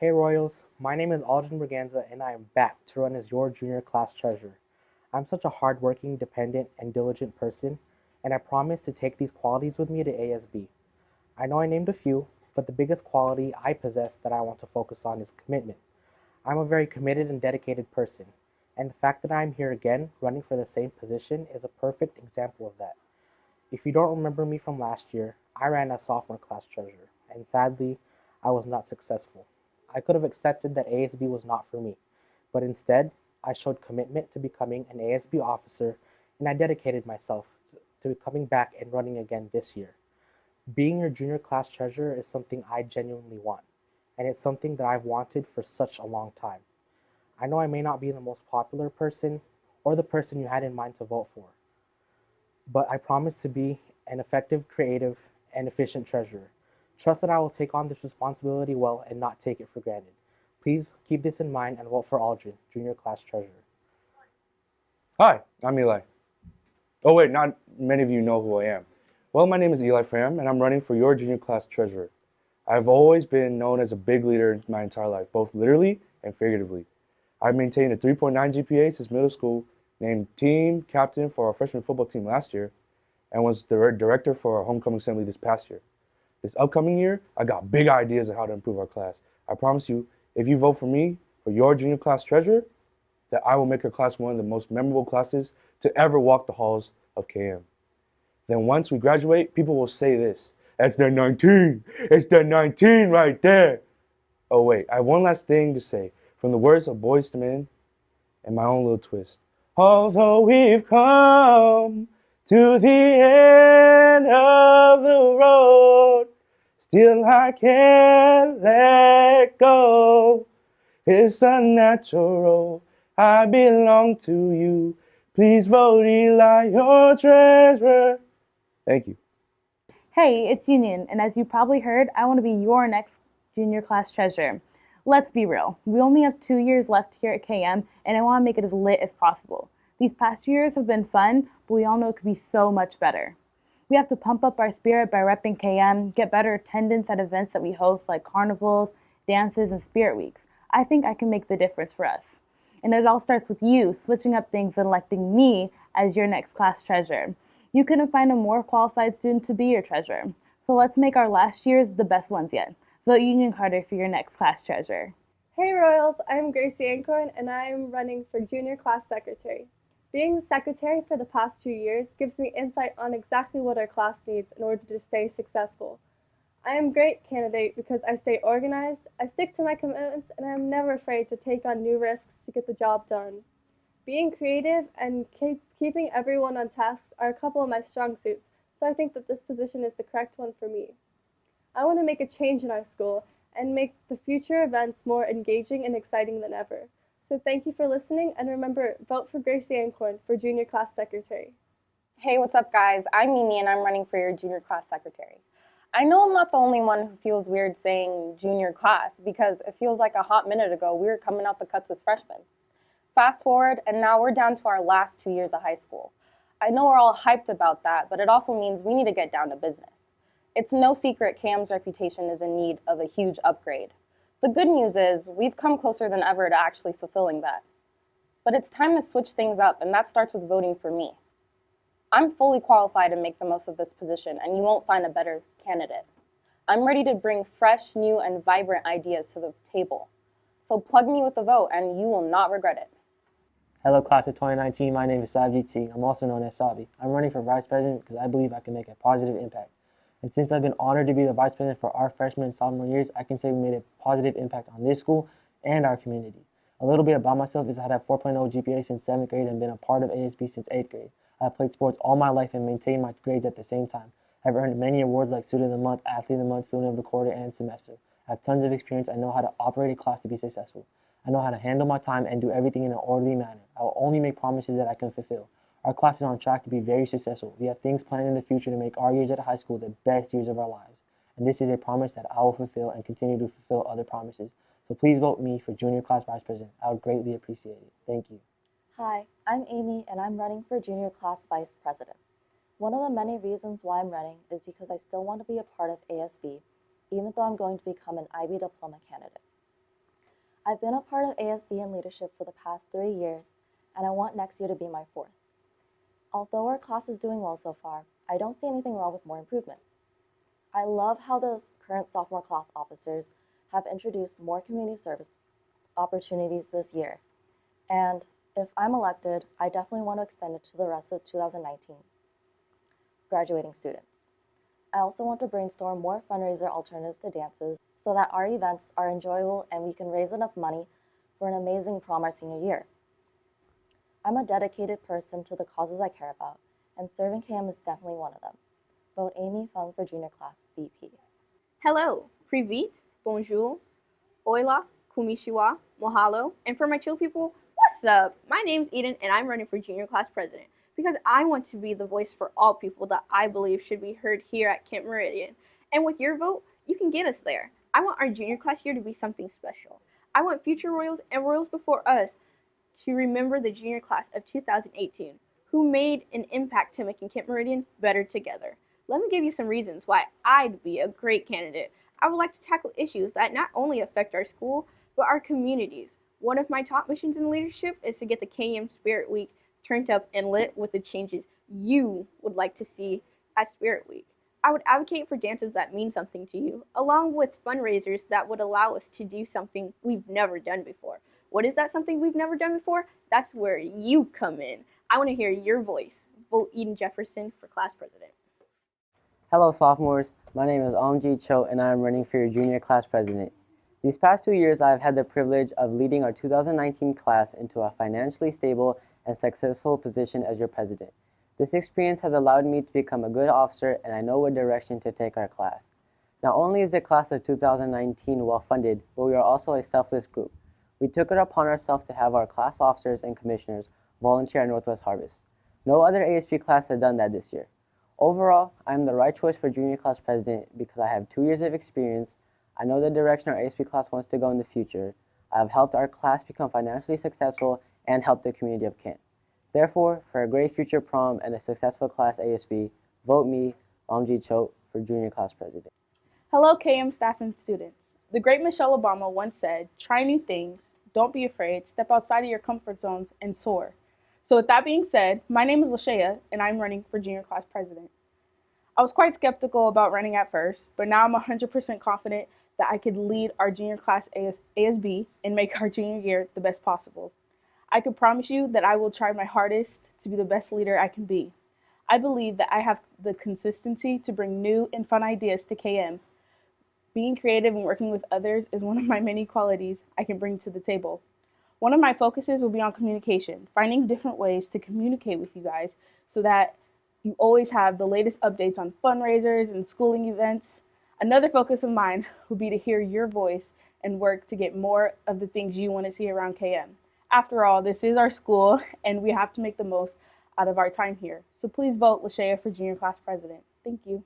Hey Royals, my name is Alden Braganza and I am back to run as your junior class treasurer. I'm such a hardworking, dependent, and diligent person, and I promise to take these qualities with me to ASB. I know I named a few, but the biggest quality I possess that I want to focus on is commitment. I'm a very committed and dedicated person, and the fact that I'm here again running for the same position is a perfect example of that. If you don't remember me from last year, I ran as sophomore class treasurer, and sadly, I was not successful. I could have accepted that ASB was not for me, but instead, I showed commitment to becoming an ASB officer and I dedicated myself to, coming back and running again this year. Being your junior class treasurer is something I genuinely want, and it's something that I've wanted for such a long time. I know I may not be the most popular person or the person you had in mind to vote for, but I promise to be an effective, creative, and efficient treasurer. Trust that I will take on this responsibility well and not take it for granted. Please keep this in mind and vote for Aldrin, Junior Class Treasurer. Hi, I'm Eli. Oh wait, not many of you know who I am. Well, my name is Eli Fram, and I'm running for your Junior Class Treasurer. I've always been known as a big leader my entire life, both literally and figuratively. I've maintained a 3.9 GPA since middle school, named team captain for our freshman football team last year, and was the director for our homecoming assembly this past year. This upcoming year, I got big ideas on how to improve our class. I promise you, if you vote for me for your junior class treasurer, that I will make our class one of the most memorable classes to ever walk the halls of KM. Then once we graduate, people will say this, that's the 19, it's the 19 right there. Oh wait, I have one last thing to say. From the words of Boyz II Men and my own little twist. Although we've come to the end of the road, Still I can't let go. It's unnatural. I belong to you. Please vote Eli your treasurer. Thank you. Hey, it's Union, and as you probably heard, I want to be your next junior class treasurer. Let's be real. We only have two years left here at KM, and I want to make it as lit as possible. These past two years have been fun, but we all know it could be so much better. We have to pump up our spirit by repping KM, get better attendance at events that we host like carnivals, dances, and spirit weeks. I think I can make the difference for us. And it all starts with you switching up things and electing me as your next class treasurer. You couldn't find a more qualified student to be your treasurer. So let's make our last years the best ones yet. Vote Union Carter for your next class treasurer. Hey Royals, I'm Gracie Ancorn and I'm running for junior class secretary. Being the secretary for the past two years gives me insight on exactly what our class needs in order to stay successful. I am a great candidate because I stay organized, I stick to my commitments, and I am never afraid to take on new risks to get the job done. Being creative and keep, keeping everyone on task are a couple of my strong suits, so I think that this position is the correct one for me. I want to make a change in our school and make the future events more engaging and exciting than ever. So thank you for listening, and remember, vote for Gracie Ancorn for Junior Class Secretary. Hey, what's up, guys? I'm Mimi, and I'm running for your Junior Class Secretary. I know I'm not the only one who feels weird saying junior class because it feels like a hot minute ago we were coming out the cuts as freshmen. Fast forward, and now we're down to our last two years of high school. I know we're all hyped about that, but it also means we need to get down to business. It's no secret KM's reputation is in need of a huge upgrade. The good news is we've come closer than ever to actually fulfilling that. But it's time to switch things up, and that starts with voting for me. I'm fully qualified to make the most of this position, and you won't find a better candidate. I'm ready to bring fresh, new, and vibrant ideas to the table. So plug me with a vote, and you will not regret it. Hello, class of 2019. My name is Savji T. I'm also known as Sabi. I'm running for vice president because I believe I can make a positive impact. And since I've been honored to be the vice president for our freshman and sophomore years, I can say we made a positive impact on this school and our community. A little bit about myself is I had a 4.0 GPA since 7th grade and been a part of ASB since 8th grade. I have played sports all my life and maintained my grades at the same time. I've earned many awards like Student of the Month, Athlete of the Month, Student of the Quarter, and Semester. I have tons of experience. I know how to operate a class to be successful. I know how to handle my time and do everything in an orderly manner. I will only make promises that I can fulfill. Our class is on track to be very successful. We have things planned in the future to make our years at high school the best years of our lives. And this is a promise that I will fulfill and continue to fulfill other promises. So please vote me for junior class vice president. I would greatly appreciate it. Thank you. Hi, I'm Amy and I'm running for junior class vice president. One of the many reasons why I'm running is because I still want to be a part of ASB, even though I'm going to become an IB diploma candidate. I've been a part of ASB and leadership for the past three years, and I want next year to be my fourth. Although our class is doing well so far, I don't see anything wrong with more improvement. I love how the current sophomore class officers have introduced more community service opportunities this year. And if I'm elected, I definitely want to extend it to the rest of 2019 graduating students. I also want to brainstorm more fundraiser alternatives to dances so that our events are enjoyable and we can raise enough money for an amazing prom our senior year. I'm a dedicated person to the causes I care about, and serving KM is definitely one of them. Vote Amy Fung for junior class VP. Hello, Privit, Bonjour, Hola, Kumishiwa, Mahalo, and for my chill people, what's up? My name's Eden and I'm running for junior class president because I want to be the voice for all people that I believe should be heard here at Kent Meridian. And with your vote, you can get us there. I want our junior class year to be something special. I want future Royals and Royals before us to remember the junior class of 2018 who made an impact to making Kent Meridian better together. Let me give you some reasons why I'd be a great candidate. I would like to tackle issues that not only affect our school, but our communities. One of my top missions in leadership is to get the KM Spirit Week turned up and lit with the changes you would like to see at Spirit Week. I would advocate for dances that mean something to you, along with fundraisers that would allow us to do something we've never done before. What is that something we've never done before? That's where you come in. I want to hear your voice. Vote Eden Jefferson for class president. Hello, sophomores. My name is Omji Cho, and I am running for your junior class president. These past two years, I have had the privilege of leading our 2019 class into a financially stable and successful position as your president. This experience has allowed me to become a good officer, and I know what direction to take our class. Not only is the class of 2019 well funded, but we are also a selfless group. We took it upon ourselves to have our class officers and commissioners volunteer at Northwest Harvest. No other ASB class has done that this year. Overall, I am the right choice for junior class president because I have two years of experience, I know the direction our ASB class wants to go in the future, I have helped our class become financially successful and help the community of Kent. Therefore, for a great future prom and a successful class ASB, vote me, Omji Cho, for junior class president. Hello, KM staff and students. The great Michelle Obama once said, try new things, don't be afraid, step outside of your comfort zones, and soar. So with that being said, my name is Lashaya, and I'm running for junior class president. I was quite skeptical about running at first, but now I'm 100% confident that I could lead our junior class AS ASB and make our junior year the best possible. I can promise you that I will try my hardest to be the best leader I can be. I believe that I have the consistency to bring new and fun ideas to KM. Being creative and working with others is one of my many qualities I can bring to the table. One of my focuses will be on communication, finding different ways to communicate with you guys so that you always have the latest updates on fundraisers and schooling events. Another focus of mine will be to hear your voice and work to get more of the things you want to see around KM. After all, this is our school and we have to make the most out of our time here. So please vote Lashaya for junior class president. Thank you.